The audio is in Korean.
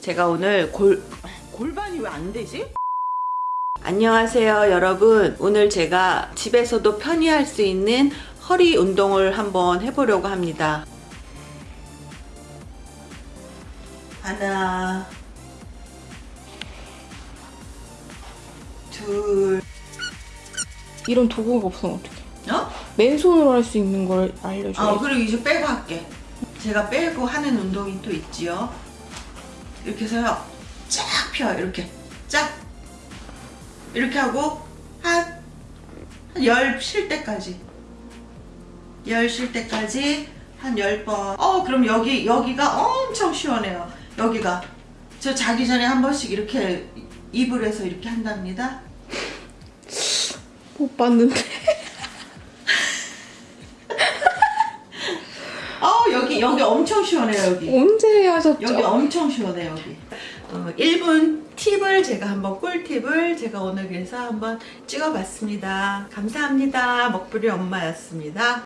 제가 오늘 골 골반이 왜 안 되지? 안녕하세요 여러분. 오늘 제가 집에서도 편히 할 수 있는 허리 운동을 한번 해보려고 합니다. 하나 둘. 이런 도구가 없으면 어떡해? 어? 맨손으로 할 수 있는 걸아 알려줘야지. 그리고 이제 빼고 할게. 제가 빼고 하는 운동이 또 있지요 이렇게 해서요. 쫙펴 이렇게. 쫙. 이렇게 하고 한 열 쉴 때까지. 열 쉴 때까지 한 10번. 어 그럼 여기 여기가 엄청 시원해요. 여기가. 저 자기 전에 한 번씩 이렇게 입을 해서 이렇게 한답니다. 못 봤는데 여기 여기 엄청 시원해요 여기. 언제 하셨죠? 여기 엄청 시원해 여기. 어, 1분 팁을 제가 한번 꿀팁을 제가 오늘 그래서 한번 찍어봤습니다. 감사합니다. 먹부리 엄마였습니다